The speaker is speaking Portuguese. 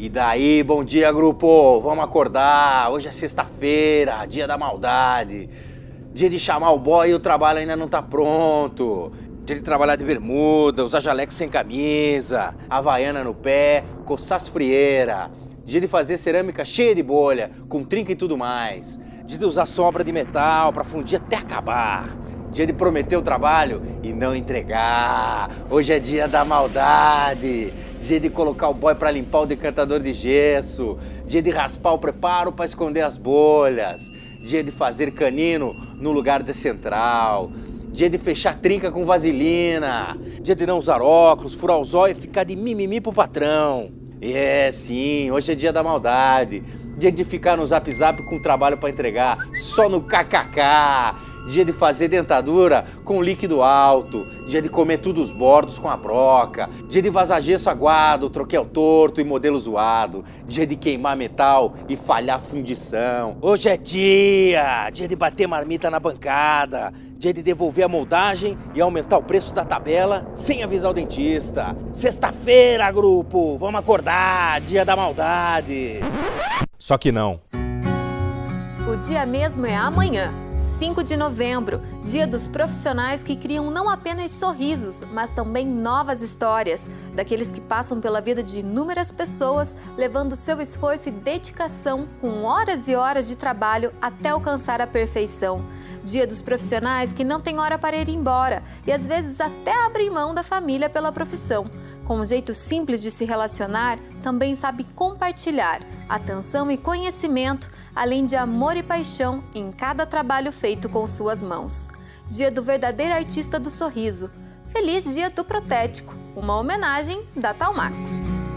E daí, bom dia, grupo! Vamos acordar! Hoje é sexta-feira, dia da maldade. Dia de chamar o boy e o trabalho ainda não tá pronto. Dia de trabalhar de bermuda, usar jaleco sem camisa, havaiana no pé, coçar as frieiras. Dia de fazer cerâmica cheia de bolha, com trinca e tudo mais. Dia de usar sobra de metal pra fundir até acabar. Dia de prometer o trabalho e não entregar. Hoje é dia da maldade. Dia de colocar o boy para limpar o decantador de gesso. Dia de raspar o preparo para esconder as bolhas. Dia de fazer canino no lugar de central. Dia de fechar trinca com vaselina. Dia de não usar óculos, furar os olhos e ficar de mimimi pro patrão. É, sim, hoje é dia da maldade. Dia de ficar no zap zap com trabalho para entregar, só no kkk dia de fazer dentadura com líquido alto, dia de comer tudo os bordos com a broca, dia de vazar gesso aguado, troquel torto e modelo zoado, dia de queimar metal e falhar fundição. Hoje é dia, dia de bater marmita na bancada, dia de devolver a moldagem e aumentar o preço da tabela sem avisar o dentista. Sexta-feira, grupo, vamos acordar, dia da maldade. Só que não. O dia mesmo é amanhã, 5 de novembro, dia dos profissionais que criam não apenas sorrisos, mas também novas histórias, daqueles que passam pela vida de inúmeras pessoas, levando seu esforço e dedicação com horas e horas de trabalho até alcançar a perfeição. Dia dos profissionais que não têm hora para ir embora e às vezes até abrem mão da família pela profissão com um jeito simples de se relacionar, também sabe compartilhar atenção e conhecimento, além de amor e paixão em cada trabalho feito com suas mãos. Dia do verdadeiro artista do sorriso. Feliz Dia do Protético, uma homenagem da Talmax.